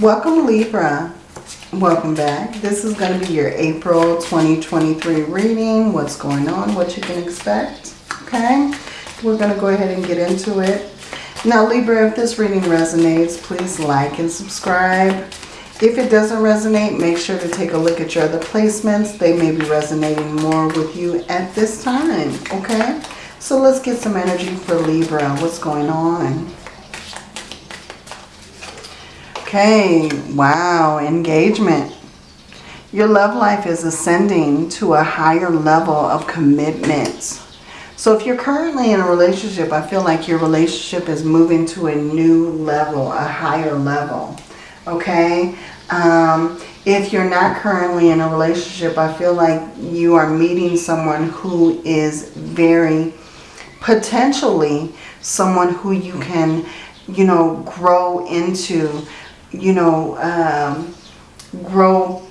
Welcome Libra. Welcome back. This is going to be your April 2023 reading. What's going on, what you can expect. Okay, we're going to go ahead and get into it. Now Libra, if this reading resonates, please like and subscribe. If it doesn't resonate, make sure to take a look at your other placements. They may be resonating more with you at this time. Okay, so let's get some energy for Libra. What's going on? Okay, wow, engagement. Your love life is ascending to a higher level of commitment. So if you're currently in a relationship, I feel like your relationship is moving to a new level, a higher level. Okay? Um, if you're not currently in a relationship, I feel like you are meeting someone who is very potentially someone who you can, you know, grow into you know, um, grow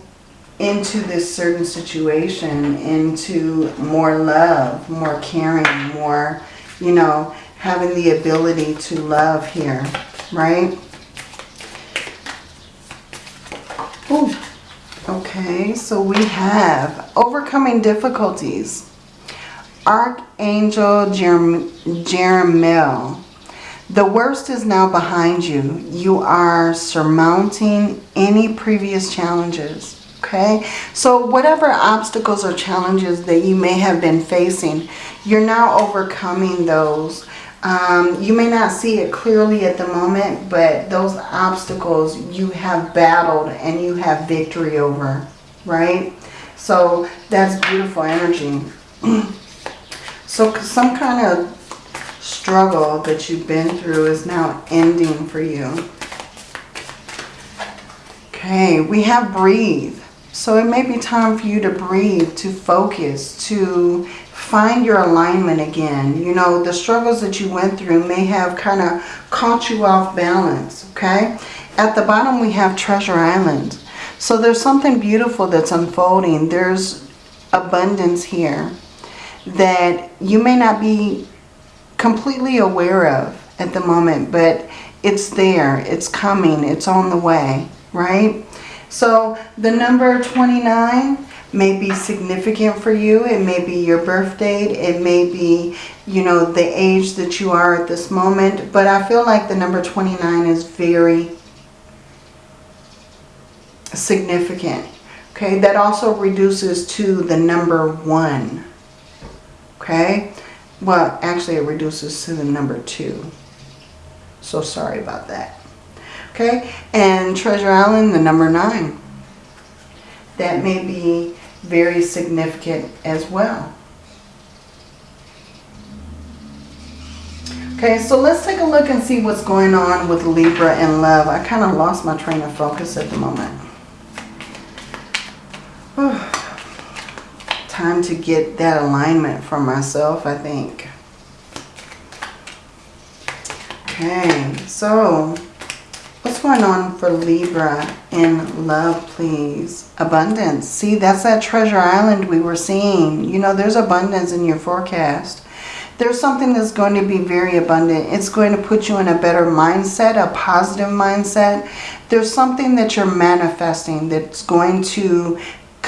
into this certain situation, into more love, more caring, more, you know, having the ability to love here, right? Ooh. Okay, so we have overcoming difficulties. Archangel Jerem Jeremiel the worst is now behind you. You are surmounting any previous challenges. Okay, so whatever obstacles or challenges that you may have been facing, you're now overcoming those. Um, you may not see it clearly at the moment, but those obstacles you have battled and you have victory over, right? So that's beautiful energy. so some kind of struggle that you've been through is now ending for you. Okay, we have breathe. So it may be time for you to breathe, to focus, to find your alignment again. You know, the struggles that you went through may have kind of caught you off balance, okay? At the bottom we have Treasure Island. So there's something beautiful that's unfolding. There's abundance here that you may not be completely aware of at the moment, but it's there, it's coming, it's on the way, right? So the number 29 may be significant for you. It may be your birth date. It may be, you know, the age that you are at this moment. But I feel like the number 29 is very significant. Okay, that also reduces to the number one. Okay, well, actually it reduces to the number two. So sorry about that. Okay, and Treasure Island, the number nine. That may be very significant as well. Okay, so let's take a look and see what's going on with Libra and love. I kind of lost my train of focus at the moment. time to get that alignment for myself, I think. Okay, so what's going on for Libra in love, please? Abundance. See, that's that treasure island we were seeing. You know, there's abundance in your forecast. There's something that's going to be very abundant. It's going to put you in a better mindset, a positive mindset. There's something that you're manifesting that's going to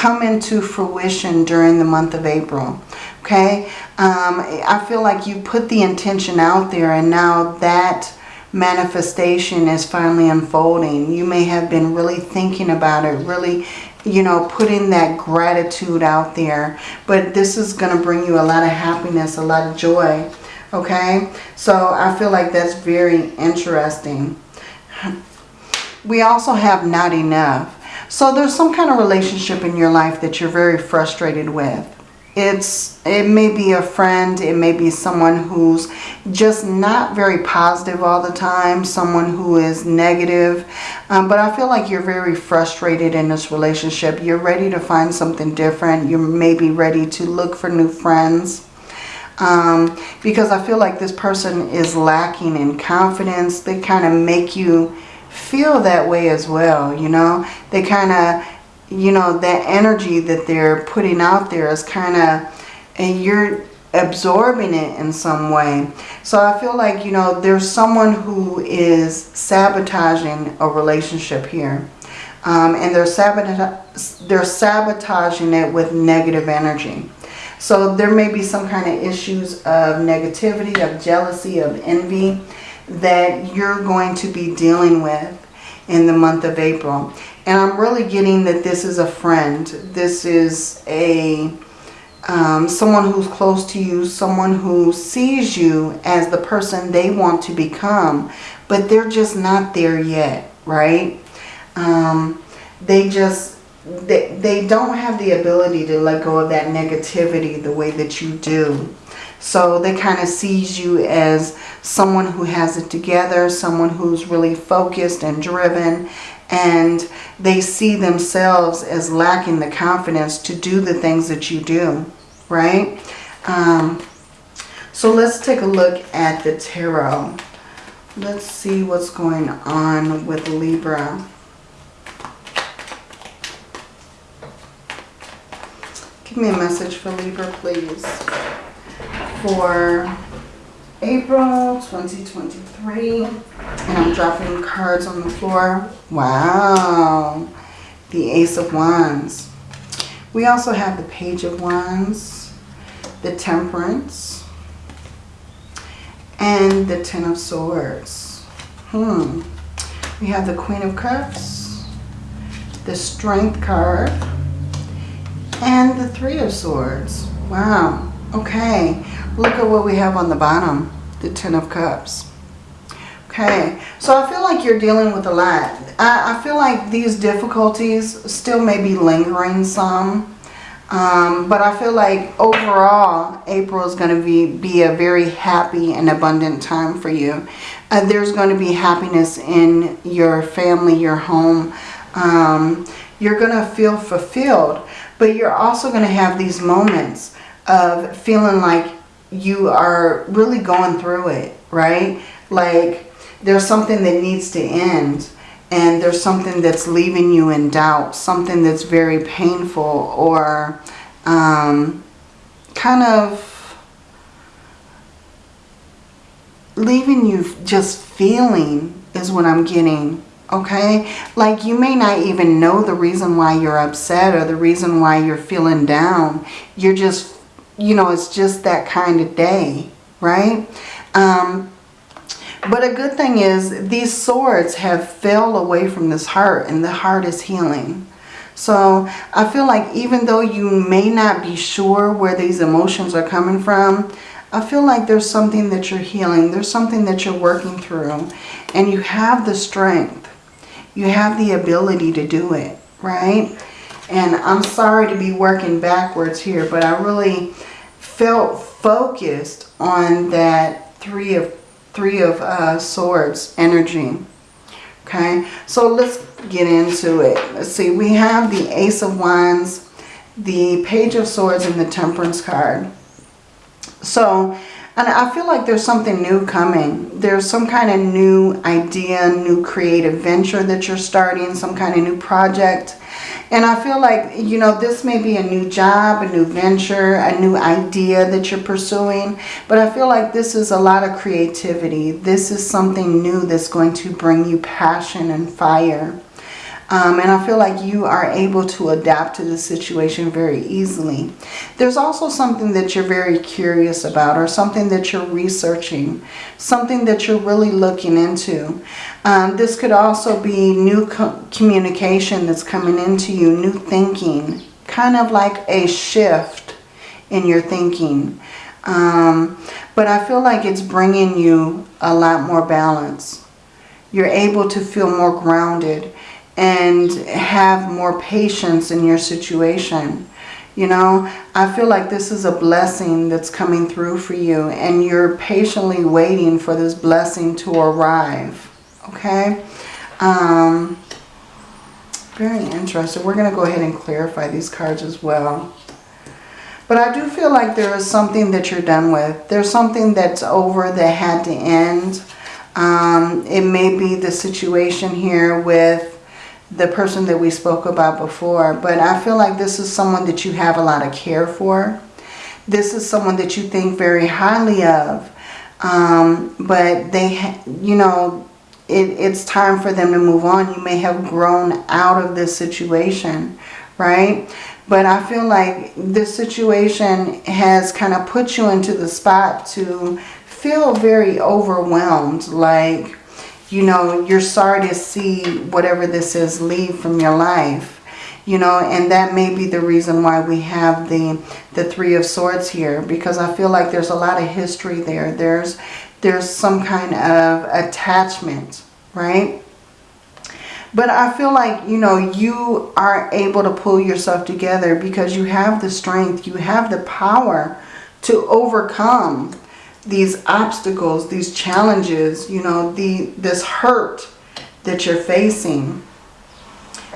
come into fruition during the month of April. Okay, um, I feel like you put the intention out there and now that manifestation is finally unfolding. You may have been really thinking about it, really, you know, putting that gratitude out there. But this is going to bring you a lot of happiness, a lot of joy. Okay, so I feel like that's very interesting. We also have not enough. So there's some kind of relationship in your life that you're very frustrated with. It's It may be a friend. It may be someone who's just not very positive all the time. Someone who is negative. Um, but I feel like you're very frustrated in this relationship. You're ready to find something different. You're maybe ready to look for new friends. Um, because I feel like this person is lacking in confidence. They kind of make you feel that way as well, you know. They kind of, you know, that energy that they're putting out there is kind of, and you're absorbing it in some way. So I feel like, you know, there's someone who is sabotaging a relationship here. Um, and they're, sabota they're sabotaging it with negative energy. So there may be some kind of issues of negativity, of jealousy, of envy that you're going to be dealing with in the month of April. And I'm really getting that this is a friend. This is a um, someone who's close to you, someone who sees you as the person they want to become, but they're just not there yet, right? Um, they just, they, they don't have the ability to let go of that negativity the way that you do. So they kind of sees you as someone who has it together, someone who's really focused and driven, and they see themselves as lacking the confidence to do the things that you do, right? Um, so let's take a look at the tarot. Let's see what's going on with Libra. Give me a message for Libra, please. For April 2023. And I'm dropping cards on the floor. Wow. The Ace of Wands. We also have the Page of Wands, the Temperance, and the Ten of Swords. Hmm. We have the Queen of Cups, the Strength card, and the Three of Swords. Wow. Okay. Look at what we have on the bottom, the Ten of Cups. Okay, so I feel like you're dealing with a lot. I, I feel like these difficulties still may be lingering some. Um, but I feel like overall, April is going to be, be a very happy and abundant time for you. Uh, there's going to be happiness in your family, your home. Um, you're going to feel fulfilled. But you're also going to have these moments of feeling like you are really going through it, right? Like there's something that needs to end and there's something that's leaving you in doubt, something that's very painful or um, kind of leaving you just feeling is what I'm getting. Okay? Like you may not even know the reason why you're upset or the reason why you're feeling down. You're just you know, it's just that kind of day, right? Um, but a good thing is these swords have fell away from this heart and the heart is healing. So I feel like even though you may not be sure where these emotions are coming from, I feel like there's something that you're healing. There's something that you're working through. And you have the strength. You have the ability to do it, right? And I'm sorry to be working backwards here, but I really felt focused on that three of three of uh, swords energy. Okay, so let's get into it. Let's see, we have the Ace of Wands, the Page of Swords, and the Temperance card. So, and I feel like there's something new coming. There's some kind of new idea, new creative venture that you're starting, some kind of new project. And I feel like, you know, this may be a new job, a new venture, a new idea that you're pursuing. But I feel like this is a lot of creativity. This is something new that's going to bring you passion and fire. Um, and I feel like you are able to adapt to the situation very easily. There's also something that you're very curious about or something that you're researching, something that you're really looking into. Um, this could also be new co communication that's coming into you, new thinking, kind of like a shift in your thinking. Um, but I feel like it's bringing you a lot more balance. You're able to feel more grounded and have more patience in your situation. You know, I feel like this is a blessing that's coming through for you and you're patiently waiting for this blessing to arrive. Okay? Um, very interesting. We're going to go ahead and clarify these cards as well. But I do feel like there is something that you're done with. There's something that's over that had to end. Um, it may be the situation here with the person that we spoke about before. But I feel like this is someone that you have a lot of care for. this is someone that you think very highly of. Um, but they, you know, it, it's time for them to move on. You may have grown out of this situation, right? But I feel like this situation has kind of put you into the spot to feel very overwhelmed. Like, you know, you're sorry to see whatever this is leave from your life. You know, and that may be the reason why we have the the Three of Swords here. Because I feel like there's a lot of history there. There's, there's some kind of attachment, right? But I feel like, you know, you are able to pull yourself together because you have the strength, you have the power to overcome these obstacles, these challenges, you know, the this hurt that you're facing.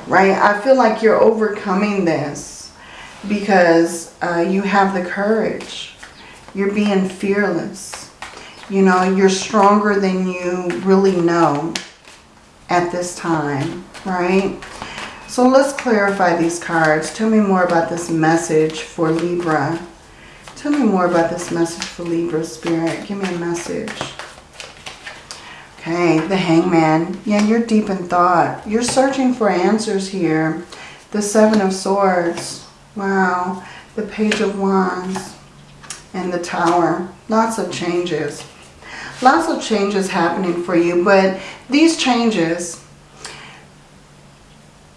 Right? I feel like you're overcoming this because uh, you have the courage. You're being fearless. You know, you're stronger than you really know at this time, right? So let's clarify these cards. Tell me more about this message for Libra. Tell me more about this message for Libra Spirit. Give me a message. Okay, the Hangman. Yeah, you're deep in thought. You're searching for answers here. The Seven of Swords. Wow. The Page of Wands. And the Tower. Lots of changes lots of changes happening for you, but these changes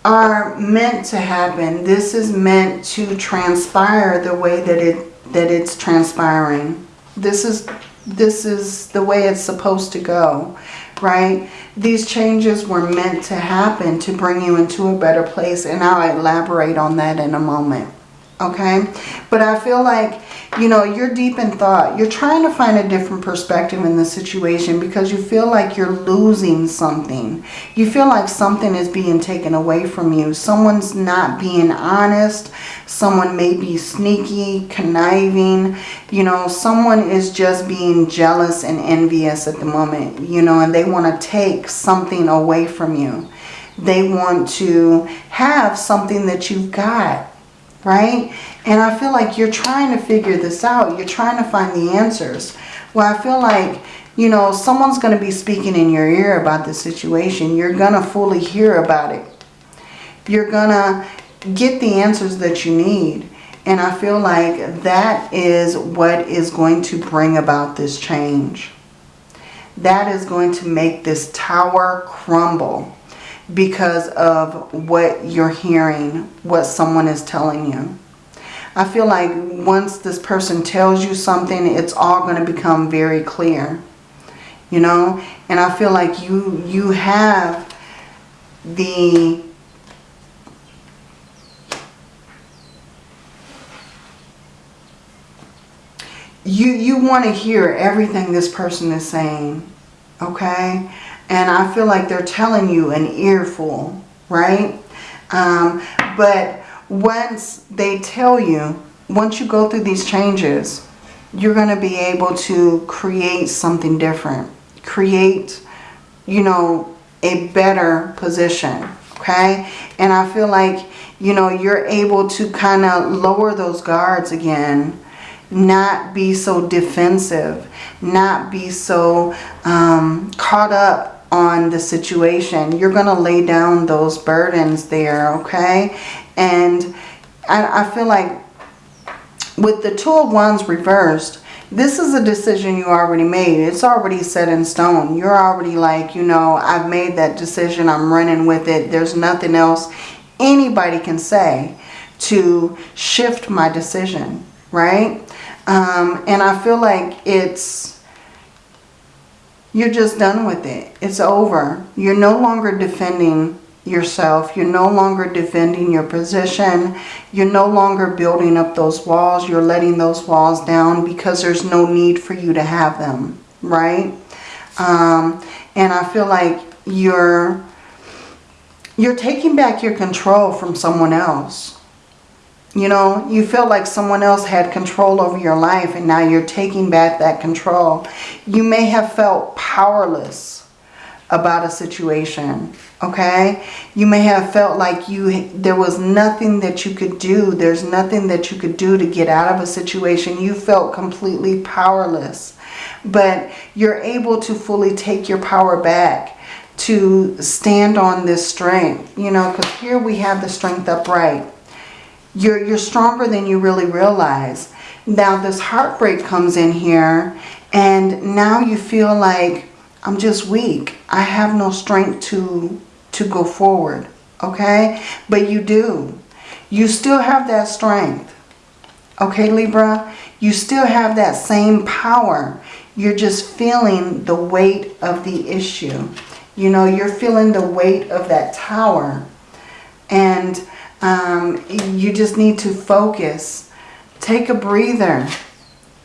are meant to happen. This is meant to transpire the way that it that it's transpiring. This is this is the way it's supposed to go, right? These changes were meant to happen to bring you into a better place, and I'll elaborate on that in a moment okay but i feel like you know you're deep in thought. You're trying to find a different perspective in the situation because you feel like you're losing something. You feel like something is being taken away from you. Someone's not being honest. Someone may be sneaky conniving. You know someone is just being jealous and envious at the moment you know and they want to take something away from you. They want to have something that you've got right? And I feel like you're trying to figure this out. You're trying to find the answers. Well, I feel like, you know, someone's going to be speaking in your ear about the situation. You're going to fully hear about it. You're going to get the answers that you need. And I feel like that is what is going to bring about this change. That is going to make this tower crumble because of what you're hearing, what someone is telling you. I feel like once this person tells you something, it's all going to become very clear. You know? And I feel like you you have the you you want to hear everything this person is saying. Okay? And I feel like they're telling you an earful, right? Um, but once they tell you, once you go through these changes, you're going to be able to create something different. Create, you know, a better position, okay? And I feel like, you know, you're able to kind of lower those guards again not be so defensive, not be so um, caught up on the situation. You're going to lay down those burdens there, okay? And I, I feel like with the Two of Wands reversed, this is a decision you already made. It's already set in stone. You're already like, you know, I've made that decision. I'm running with it. There's nothing else anybody can say to shift my decision, right? Um, and I feel like it's you're just done with it. It's over. You're no longer defending yourself. You're no longer defending your position. You're no longer building up those walls. You're letting those walls down because there's no need for you to have them, right? Um, and I feel like you're you're taking back your control from someone else. You know, you feel like someone else had control over your life and now you're taking back that control. You may have felt powerless about a situation okay? You may have felt like you there was nothing that you could do. There's nothing that you could do to get out of a situation. You felt completely powerless. But you're able to fully take your power back to stand on this strength you know because here we have the strength upright you're you're stronger than you really realize now this heartbreak comes in here and now you feel like I'm just weak. I have no strength to, to go forward. Okay? But you do. You still have that strength. Okay, Libra? You still have that same power. You're just feeling the weight of the issue. You know, you're feeling the weight of that tower. And um, you just need to focus. Take a breather.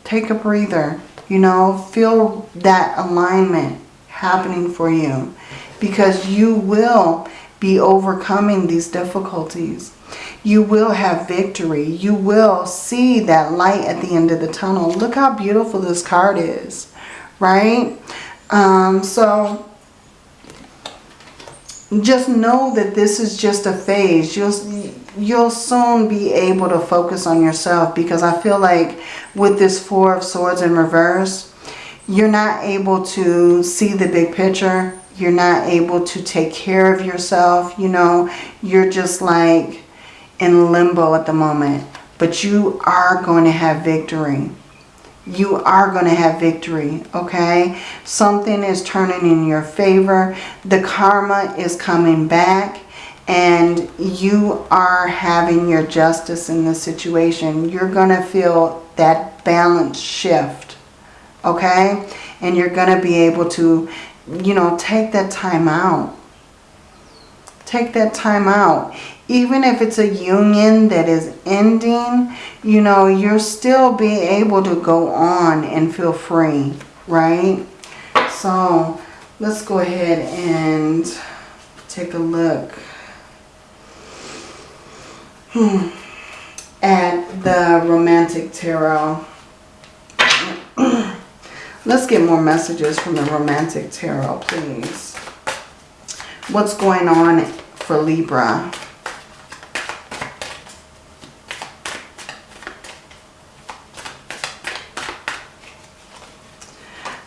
Take a breather. You know, feel that alignment happening for you because you will be overcoming these difficulties. You will have victory. You will see that light at the end of the tunnel. Look how beautiful this card is, right? Um, so just know that this is just a phase. You'll, you'll soon be able to focus on yourself because I feel like with this Four of Swords in reverse, you're not able to see the big picture. You're not able to take care of yourself. You know, you're just like in limbo at the moment. But you are going to have victory. You are going to have victory, okay? Something is turning in your favor. The karma is coming back and you are having your justice in the situation. You're going to feel that balance shift okay? And you're going to be able to, you know, take that time out. Take that time out. Even if it's a union that is ending, you know, you're still be able to go on and feel free, right? So let's go ahead and take a look hmm. at the Romantic Tarot. Let's get more messages from the Romantic Tarot, please. What's going on for Libra?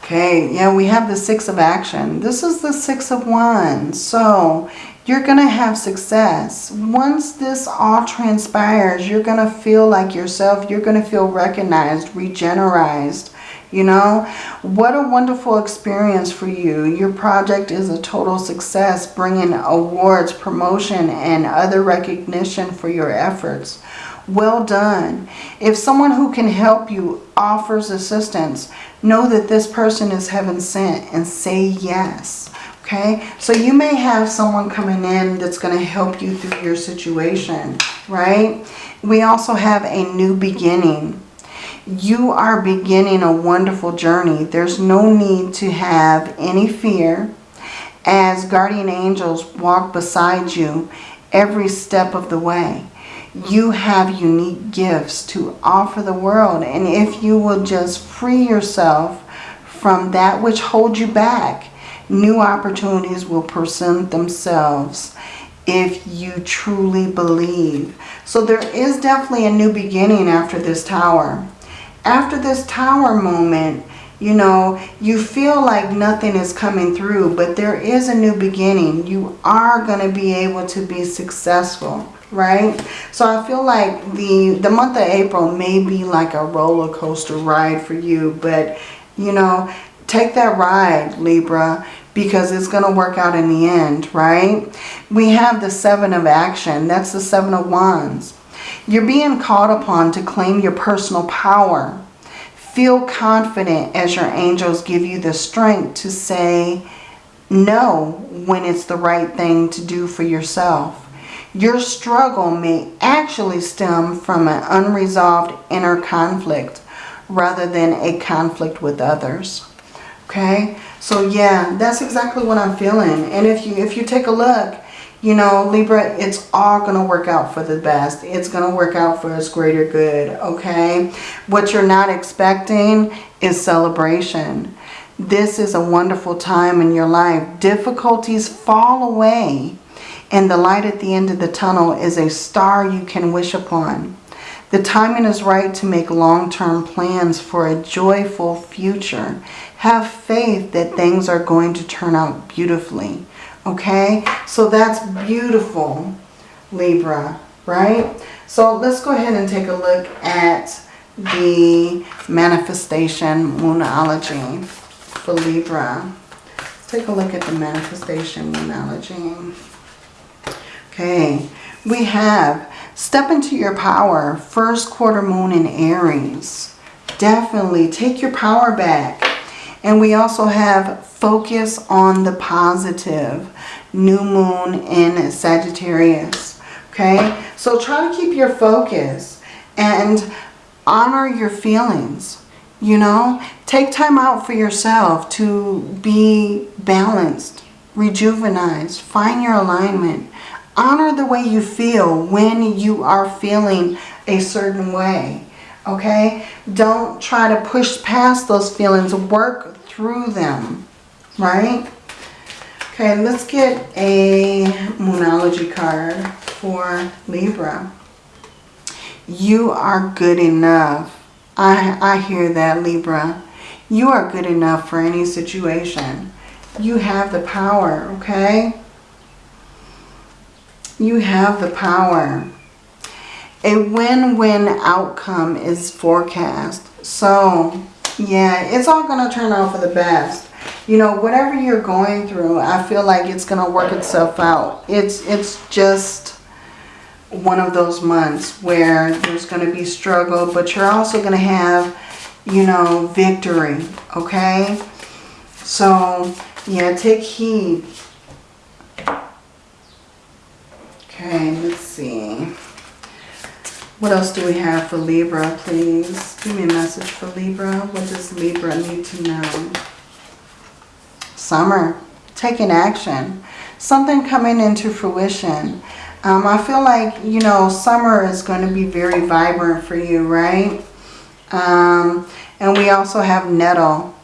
Okay, yeah, we have the Six of Action. This is the Six of Wands. So, you're going to have success. Once this all transpires, you're going to feel like yourself. You're going to feel recognized, regenerized, you know, what a wonderful experience for you. Your project is a total success, bringing awards, promotion, and other recognition for your efforts. Well done. If someone who can help you offers assistance, know that this person is heaven sent and say yes. Okay, so you may have someone coming in that's going to help you through your situation, right? We also have a new beginning you are beginning a wonderful journey. There's no need to have any fear as guardian angels walk beside you every step of the way. You have unique gifts to offer the world. And if you will just free yourself from that which holds you back, new opportunities will present themselves if you truly believe. So there is definitely a new beginning after this tower after this tower moment, you know, you feel like nothing is coming through, but there is a new beginning. You are going to be able to be successful, right? So I feel like the, the month of April may be like a roller coaster ride for you, but, you know, take that ride, Libra, because it's going to work out in the end, right? We have the Seven of Action. That's the Seven of Wands. You're being called upon to claim your personal power. Feel confident as your angels give you the strength to say no when it's the right thing to do for yourself. Your struggle may actually stem from an unresolved inner conflict rather than a conflict with others. Okay, so yeah, that's exactly what I'm feeling. And if you if you take a look, you know, Libra, it's all to work out for the best. It's to work out for its greater good, okay? What you're not expecting is celebration. this is a wonderful time in your life. Difficulties fall away and the light at the end of the tunnel is a star you can wish upon. The timing is right to make long-term plans for a joyful future. Have faith that things are going to turn out beautifully. Okay? So that's beautiful, Libra, right? So let's go ahead and take a look at the manifestation moonology for Libra. Let's take a look at the manifestation moonology. Okay, we have step into your power, first quarter moon in Aries. Definitely take your power back. And we also have focus on the positive, new moon in Sagittarius. Okay, so try to keep your focus and honor your feelings. You know, take time out for yourself to be balanced, rejuvenized, find your alignment. Honor the way you feel when you are feeling a certain way. Okay? Don't try to push past those feelings. Work through them. Right? Okay, let's get a Moonology card for Libra. You are good enough. I, I hear that, Libra. You are good enough for any situation. You have the power, okay? You have the power. A win-win outcome is forecast. So, yeah, it's all going to turn out for the best. You know, whatever you're going through, I feel like it's going to work itself out. It's, it's just one of those months where there's going to be struggle, but you're also going to have, you know, victory, okay? So, yeah, take heed Okay, let's see. What else do we have for Libra, please? Give me a message for Libra. What does Libra need to know? Summer. Taking action. Something coming into fruition. Um, I feel like, you know, summer is going to be very vibrant for you, right? Um, and we also have nettle.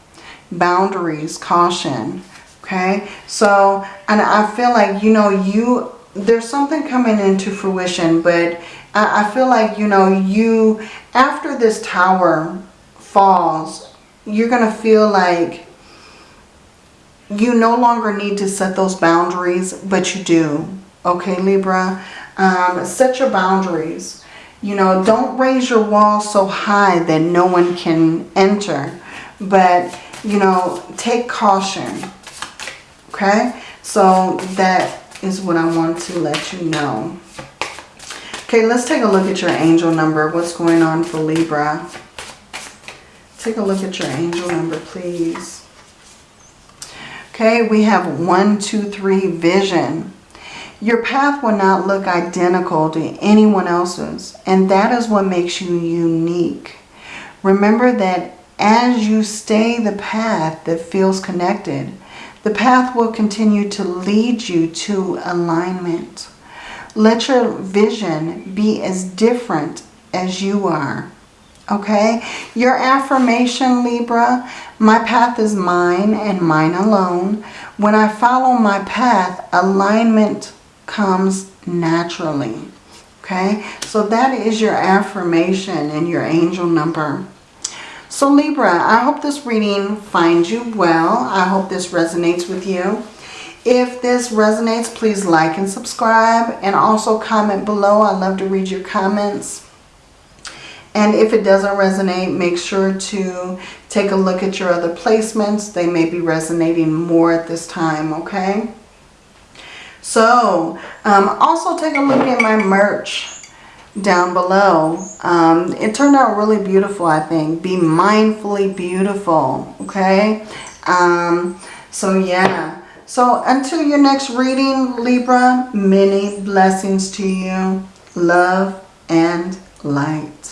Boundaries, caution. Okay? So, and I feel like, you know, you there's something coming into fruition, but I, I feel like, you know, you, after this tower falls, you're going to feel like you no longer need to set those boundaries, but you do. Okay, Libra? Um, set your boundaries. You know, don't raise your wall so high that no one can enter. But, you know, take caution. Okay? So that is what I want to let you know. Okay, let's take a look at your angel number. What's going on for Libra? Take a look at your angel number, please. Okay, we have one, two, three, vision. Your path will not look identical to anyone else's, and that is what makes you unique. Remember that as you stay the path that feels connected, the path will continue to lead you to alignment. Let your vision be as different as you are. Okay? Your affirmation, Libra, my path is mine and mine alone. When I follow my path, alignment comes naturally. Okay? So that is your affirmation and your angel number. So Libra, I hope this reading finds you well. I hope this resonates with you. If this resonates, please like and subscribe and also comment below. I love to read your comments. And if it doesn't resonate, make sure to take a look at your other placements. They may be resonating more at this time, okay? So, um, also take a look at my merch down below. Um, it turned out really beautiful, I think. Be mindfully beautiful, okay? Um, so, yeah. So, until your next reading, Libra, many blessings to you. Love and light.